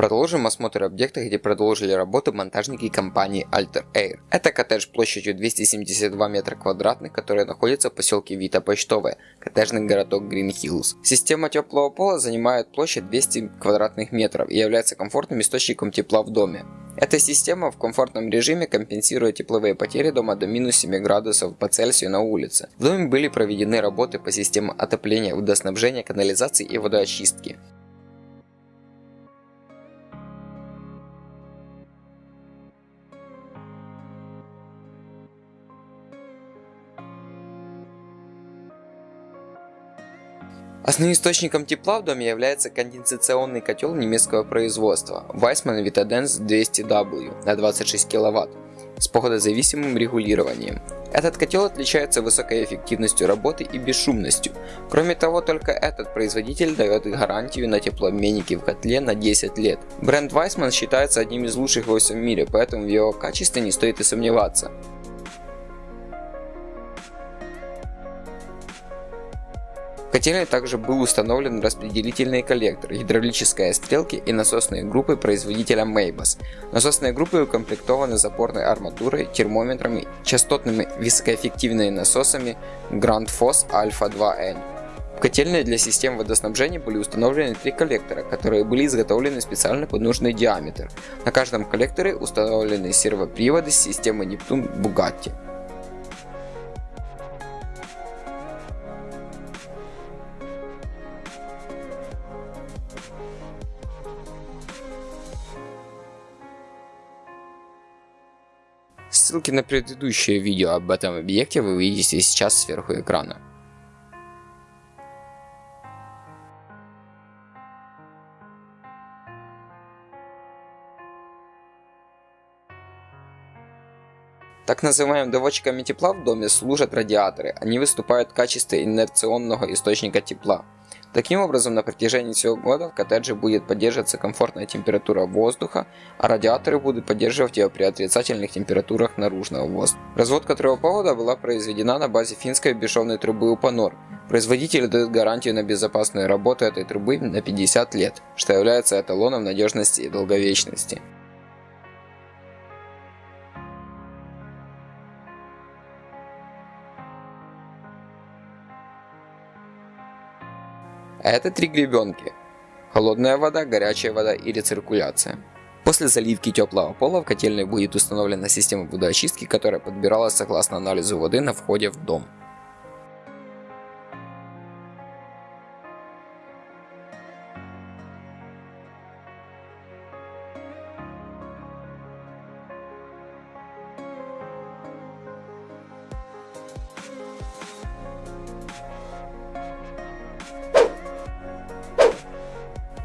Продолжим осмотр объекта, где продолжили работу монтажники компании Alter Air. Это коттедж площадью 272 метра квадратных, который находится в поселке Вита Почтовая, коттеджный городок Green Hills. Система теплого пола занимает площадь 200 квадратных метров и является комфортным источником тепла в доме. Эта система в комфортном режиме компенсирует тепловые потери дома до минус 7 градусов по Цельсию на улице. В доме были проведены работы по системам отопления, водоснабжения, канализации и водоочистки. Основным источником тепла в доме является конденсационный котел немецкого производства Weissmann Vitadense 200W на 26 кВт с походозависимым регулированием. Этот котел отличается высокой эффективностью работы и бесшумностью. Кроме того, только этот производитель дает гарантию на теплообменники в котле на 10 лет. Бренд Weissmann считается одним из лучших во всем мире, поэтому в его качестве не стоит и сомневаться. В котельной также был установлен распределительный коллектор, гидравлические стрелки и насосные группы производителя Maybus. Насосные группы укомплектованы запорной арматурой, термометрами, частотными высокоэффективными насосами Grand Foss Alpha 2N. В котельной для систем водоснабжения были установлены три коллектора, которые были изготовлены специально под нужный диаметр. На каждом коллекторе установлены сервоприводы системы Neptune Bugatti. Ссылки на предыдущее видео об этом объекте вы увидите сейчас сверху экрана. Так называемым доводчиками тепла в доме служат радиаторы. Они выступают в качестве инерционного источника тепла. Таким образом, на протяжении всего года в коттедже будет поддерживаться комфортная температура воздуха, а радиаторы будут поддерживать ее при отрицательных температурах наружного воздуха. Разводка трубопровода была произведена на базе финской бесшовной трубы Uponor. Производитель дает гарантию на безопасную работу этой трубы на 50 лет, что является эталоном надежности и долговечности. Это три гребенки. Холодная вода, горячая вода и рециркуляция. После заливки теплого пола в котельной будет установлена система водоочистки, которая подбиралась согласно анализу воды на входе в дом.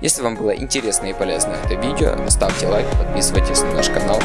Если вам было интересно и полезно это видео, ставьте лайк, подписывайтесь на наш канал.